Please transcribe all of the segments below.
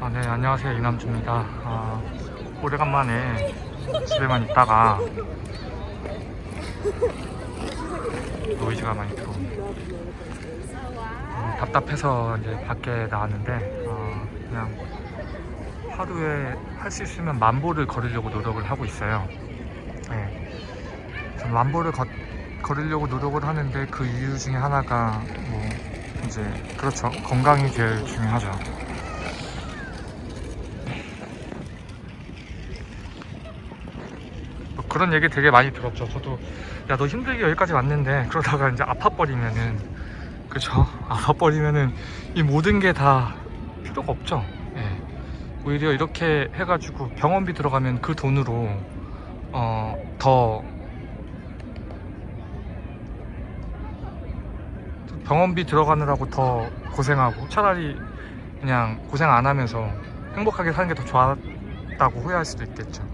아, 네, 안녕하세요. 이남주입니다. 아, 오래간만에 집에만 있다가 노이즈가 많이 들어옵니다. 음, 답답해서 이제 밖에 나왔는데, 어, 그냥 하루에 할 수 있으면 만보를 걸으려고 노력을 하고 있어요. 네. 전 만보를 걷- 걸으려고 노력을 하는데 그 이유 중에 하나가 뭐, 이제, 그렇죠. 건강이 제일 중요하죠. 그런 얘기 되게 많이 들었죠. 저도 야 너 힘들게 여기까지 왔는데 그러다가 이제 아파버리면은 그죠? 아파버리면은 이 모든 게 다 필요가 없죠. 예. 오히려 이렇게 해가지고 병원비 들어가면 그 돈으로 어 더 병원비 들어가느라고 더 고생하고 차라리 그냥 고생 안 하면서 행복하게 사는 게 더 좋았다고 후회할 수도 있겠죠.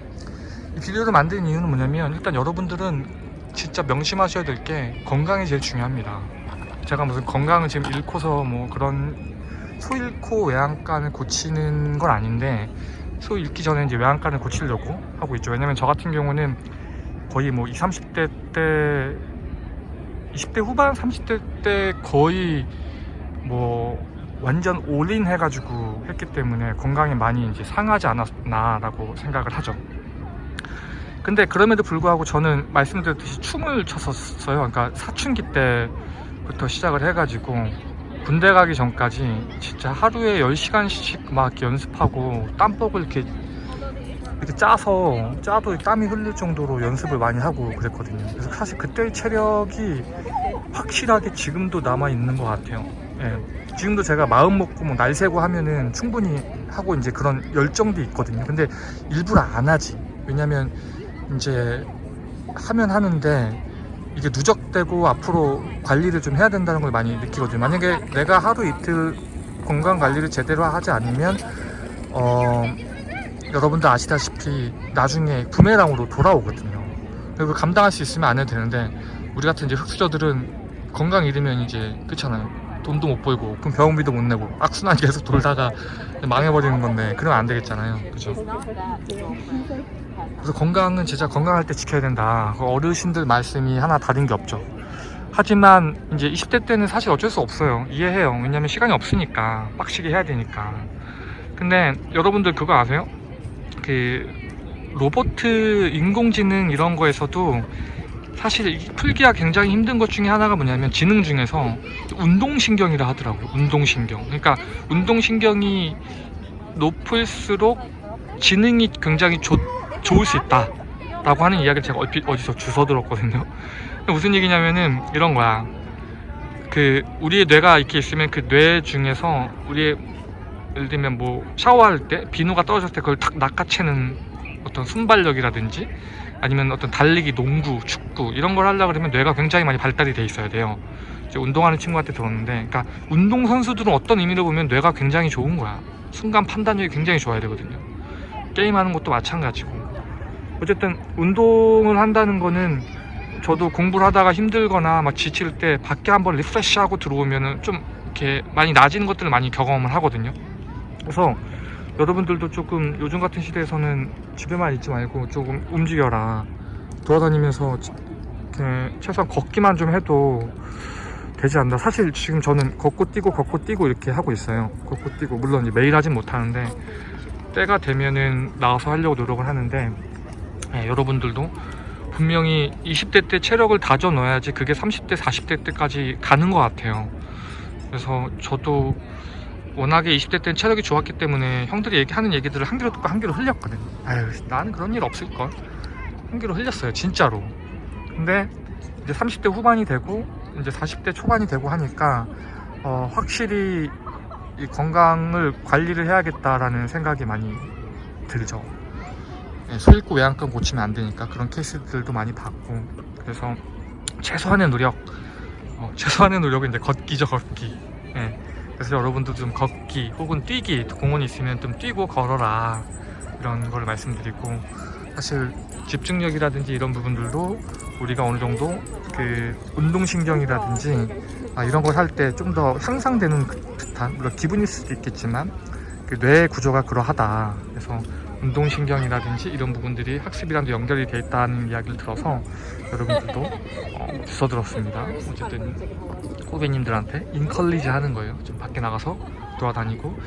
이 비디오를 만든 이유는 뭐냐면 일단 여러분들은 진짜 명심하셔야 될 게 건강이 제일 중요합니다. 제가 무슨 건강을 지금 잃고서 뭐 그런 소 잃고 외양간을 고치는 건 아닌데 소 잃기 전에 이제 외양간을 고치려고 하고 있죠. 왜냐면 저 같은 경우는 거의 뭐 20, 30대 때 20대 후반 30대 때 거의 뭐 완전 올인 해가지고 했기 때문에 건강이 많이 이제 상하지 않았나 라고 생각을 하죠. 근데 그럼에도 불구하고 저는 말씀드렸듯이 춤을 췄었어요. 그러니까 사춘기 때부터 시작을 해가지고 군대 가기 전까지 진짜 하루에 10시간씩 막 연습하고 땀복을 이렇게 이렇게 짜서 짜도 땀이 흘릴 정도로 연습을 많이 하고 그랬거든요. 그래서 사실 그때의 체력이 확실하게 지금도 남아 있는 것 같아요. 예. 지금도 제가 마음 먹고 뭐 날 새고 하면은 충분히 하고 이제 그런 열정도 있거든요. 근데 일부러 안 하지. 왜냐면 이제 하면 하는데 이게 누적되고 앞으로 관리를 좀 해야 된다는 걸 많이 느끼거든요. 만약에 내가 하루 이틀 건강 관리를 제대로 하지 않으면 어 여러분들 아시다시피 나중에 부메랑으로 돌아오거든요. 그리고 감당할 수 있으면 안 해도 되는데 우리 같은 이제 흑수저들은 건강 잃으면 이제 그렇잖아요. 돈도 못 벌고 그럼 병원비도 못 내고 악순환 계속 돌다가 망해버리는 건데 그러면 안 되겠잖아요. 그죠? 그래서 건강은 진짜 건강할 때 지켜야 된다. 그 어르신들 말씀이 하나 다른 게 없죠. 하지만 이제 20대 때는 사실 어쩔 수 없어요. 이해해요. 왜냐면 시간이 없으니까 빡시게 해야 되니까. 근데 여러분들 그거 아세요? 그 로보트 인공지능 이런 거에서도 사실 이 풀기가 굉장히 힘든 것 중에 하나가 뭐냐면 지능 중에서 운동신경이라 하더라고요. 운동신경. 그러니까 운동신경이 높을수록 지능이 굉장히 좋, 좋을 수 있다. 라고 하는 이야기를 제가 얼핏 어디서 주워 들었거든요. 무슨 얘기냐면은 이런 거야. 그 우리의 뇌가 이렇게 있으면 그 뇌 중에서 우리의 예를 들면 뭐 샤워할 때 비누가 떨어졌을 때 그걸 탁 낚아채는 어떤 순발력이라든지 아니면 어떤 달리기, 농구, 축구 이런 걸 하려고 그러면 뇌가 굉장히 많이 발달이 돼 있어야 돼요. 운동하는 친구한테 들었는데, 그러니까 운동 선수들은 어떤 의미로 보면 뇌가 굉장히 좋은 거야. 순간 판단력이 굉장히 좋아야 되거든요. 게임하는 것도 마찬가지고. 어쨌든 운동을 한다는 거는 저도 공부를 하다가 힘들거나 막 지칠 때 밖에 한번 리프레시하고 들어오면은 좀 이렇게 많이 나아지는 것들을 많이 경험을 하거든요. 그래서 여러분들도 조금 요즘 같은 시대에서는 집에만 있지 말고 조금 움직여라. 돌아다니면서 지- 이렇게 최소한 걷기만 좀 해도 되지 않나. 사실 지금 저는 걷고 뛰고 걷고 뛰고 이렇게 하고 있어요. 걷고 뛰고 물론 매일 하진 못하는데 때가 되면은 나와서 하려고 노력을 하는데 예, 여러분들도 분명히 20대 때 체력을 다져 넣어야지 그게 30대 40대 때까지 가는 것 같아요. 그래서 저도 워낙에 20대 때는 체력이 좋았기 때문에 형들이 얘기하는 얘기들을 한 귀로 듣고 한 귀로 흘렸거든. 아유, 나는 그런 일 없을걸. 한 귀로 흘렸어요, 진짜로. 근데 이제 30대 후반이 되고 이제 40대 초반이 되고 하니까 어, 확실히 이 건강을 관리를 해야겠다라는 생각이 많이 들죠. 예, 소 잃고 외양간 고치면 안 되니까 그런 케이스들도 많이 봤고 그래서 최소한의 노력, 어, 최소한의 노력은 이제 걷기죠, 걷기. 예. 그래서 여러분도 좀 걷기 혹은 뛰기 공원이 있으면 좀 뛰고 걸어라 이런 걸 말씀드리고 사실 집중력이라든지 이런 부분들도 우리가 어느 정도 그 운동신경이라든지 아, 이런 걸 할 때 좀 더 향상되는 그 듯한 물론 기분일 수도 있겠지만 그뇌 구조가 그러하다. 그래서 운동신경이라든지 이런 부분들이 학습이랑도 연결이 돼 있다는 이야기를 들어서 여러분들도 어, 주워 들었습니다. 어쨌든 후배님들한테 인컬리지 하는 거예요. 좀 밖에 나가서 돌아다니고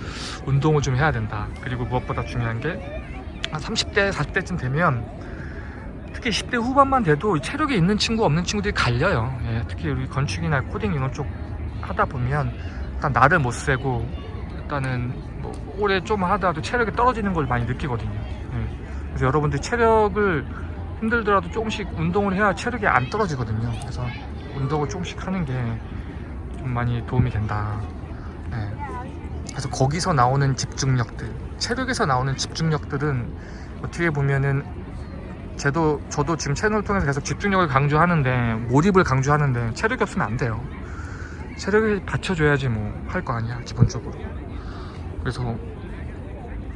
운동을 좀 해야 된다. 그리고 무엇보다 중요한 게 한 30대, 40대쯤 되면 특히 10대 후반만 돼도 체력이 있는 친구 없는 친구들이 갈려요. 예, 특히 우리 건축이나 코딩 이런 쪽 하다 보면 일단 나를 못 세고 일단은 뭐 오래 좀 하다도 체력이 떨어지는 걸 많이 느끼거든요. 예. 그래서 여러분들 체력을 힘들더라도 조금씩 운동을 해야 체력이 안 떨어지거든요. 그래서 운동을 조금씩 하는 게 좀 많이 도움이 된다. 예. 그래서 거기서 나오는 집중력들, 체력에서 나오는 집중력들은 어떻게 보면은 저도 저도 지금 채널을 통해서 계속 집중력을 강조하는데 몰입을 강조하는데 체력이 없으면 안 돼요. 체력을 받쳐줘야지 뭐 할 거 아니야 기본적으로. 그래서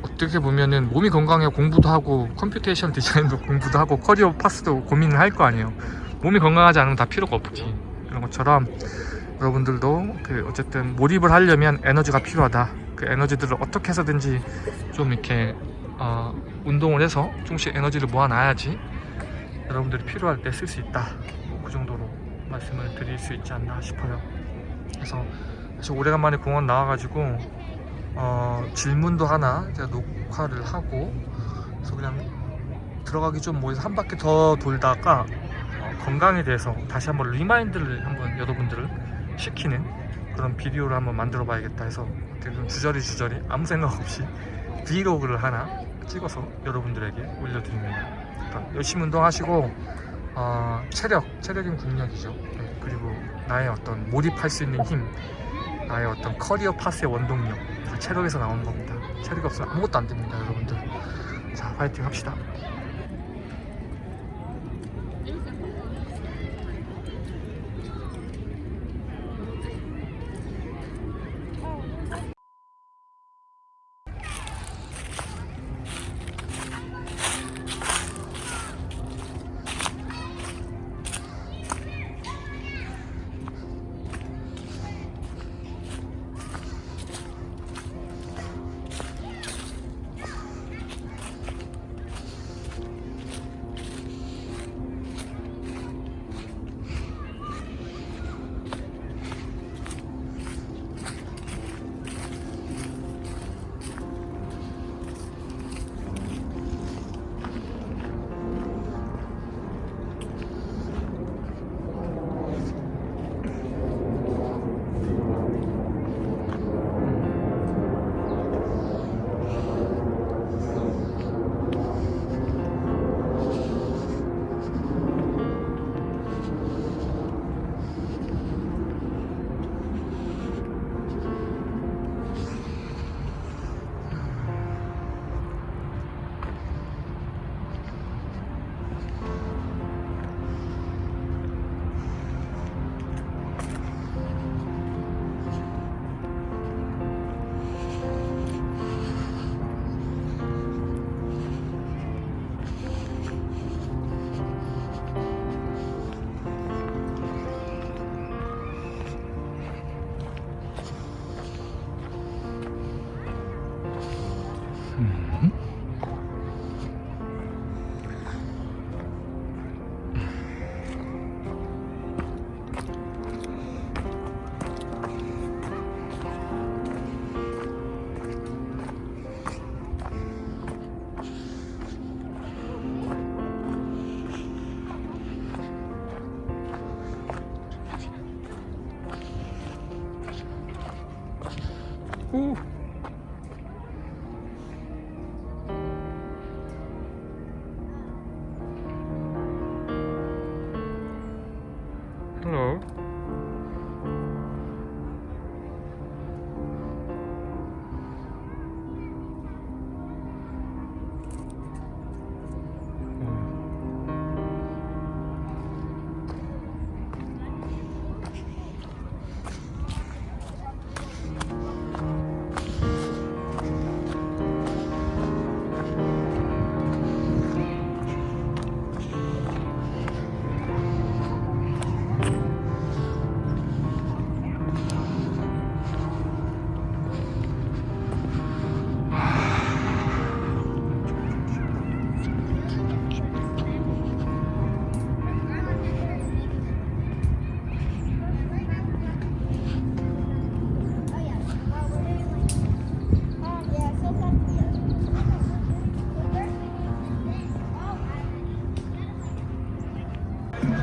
어떻게 보면은 몸이 건강해 공부도 하고 computation 디자인도 공부도 하고 career path도 고민을 할 거 아니에요. 몸이 건강하지 않으면 다 필요가 없지. 그런 것처럼 여러분들도 그 어쨌든 몰입을 하려면 에너지가 필요하다. 그 에너지들을 어떻게 해서든지 좀 이렇게 어, 운동을 해서 조금씩 에너지를 모아놔야지 여러분들이 필요할 때 쓸 수 있다. 뭐그 정도로 말씀을 드릴 수 있지 않나 싶어요. 그래서 사실 오래간만에 공원 나와가지고 어, 질문도 하나 제가 녹화를 하고 그래서 그냥 들어가기 좀 뭐해서 한 바퀴 더 돌다가 어, 건강에 대해서 다시 한번 remind를 한번 여러분들을 시키는 그런 비디오를 한번 만들어 봐야겠다 해서 어떻게 좀 주저리 주저리 아무 생각 없이 브이로그를 하나 찍어서 여러분들에게 올려드립니다. 열심히 운동하시고 어, 체력, 체력이 국력이죠. 네, 그리고 나의 어떤 몰입할 수 있는 힘, 나의 어떤 career path의 원동력, 다 체력에서 나오는 겁니다. 체력이 없으면 아무것도 안 됩니다, 여러분들. 자, 파이팅 합시다. 오.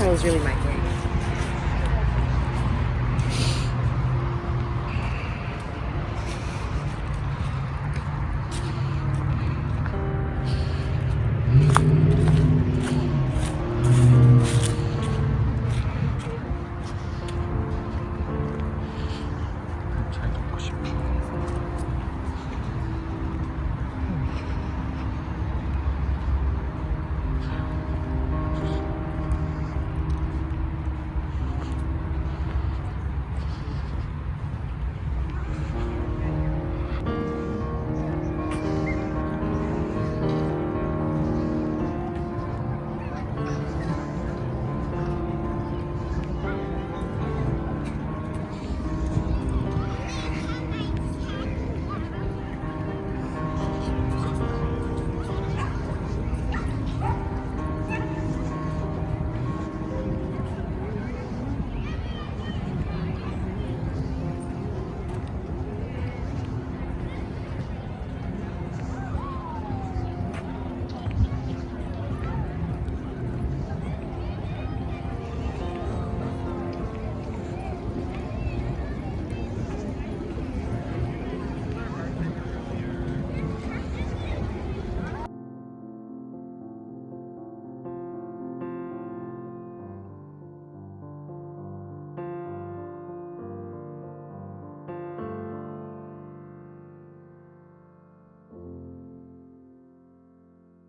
channel is really my